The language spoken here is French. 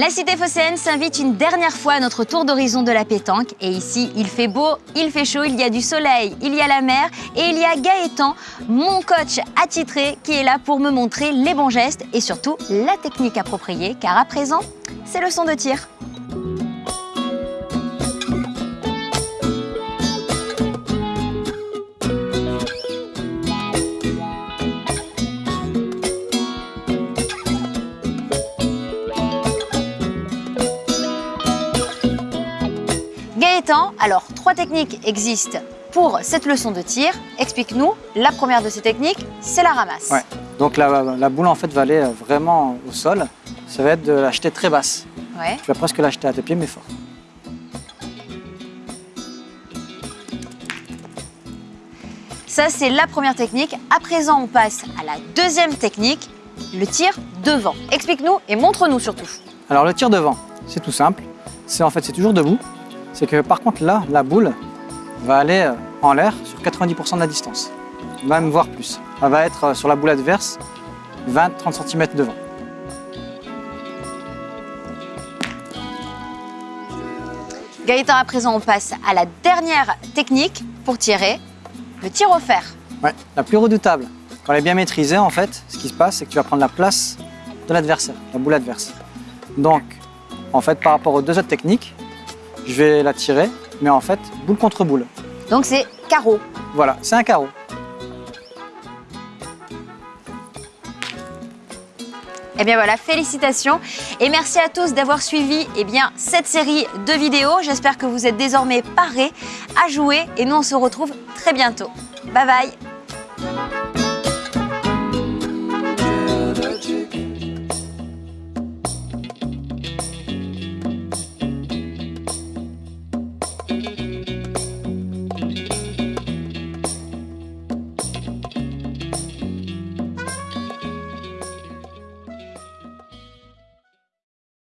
La cité phocéenne s'invite une dernière fois à notre tour d'horizon de la pétanque. Et ici, il fait beau, il fait chaud, il y a du soleil, il y a la mer et il y a Gaëtan, mon coach attitré, qui est là pour me montrer les bons gestes et surtout la technique appropriée, car à présent, c'est le son de tir. Alors trois techniques existent pour cette leçon de tir. Explique-nous, la première de ces techniques, c'est la ramasse. Ouais. Donc la, la boule en fait va aller vraiment au sol. Ça va être de la jeter très basse. Ouais. Tu vas presque la jeter à tes pieds mais fort. Ça, c'est la première technique. À présent, on passe à la deuxième technique, le tir devant. Explique-nous et montre-nous surtout. Alors le tir devant, c'est tout simple. C'est en fait c'est toujours debout. C'est que par contre là, la boule va aller euh, en l'air sur 90% de la distance, même voire plus. Elle va être euh, sur la boule adverse 20-30 cm devant. Gaëtan, à présent, on passe à la dernière technique pour tirer, le tir au fer. Ouais, la plus redoutable. Quand elle est bien maîtrisée, en fait, ce qui se passe, c'est que tu vas prendre la place de l'adversaire, la boule adverse. Donc, en fait, par rapport aux deux autres techniques, je vais la tirer, mais en fait, boule contre boule. Donc c'est carreau. Voilà, c'est un carreau. Eh bien voilà, félicitations et merci à tous d'avoir suivi eh bien, cette série de vidéos. J'espère que vous êtes désormais parés à jouer et nous on se retrouve très bientôt. Bye bye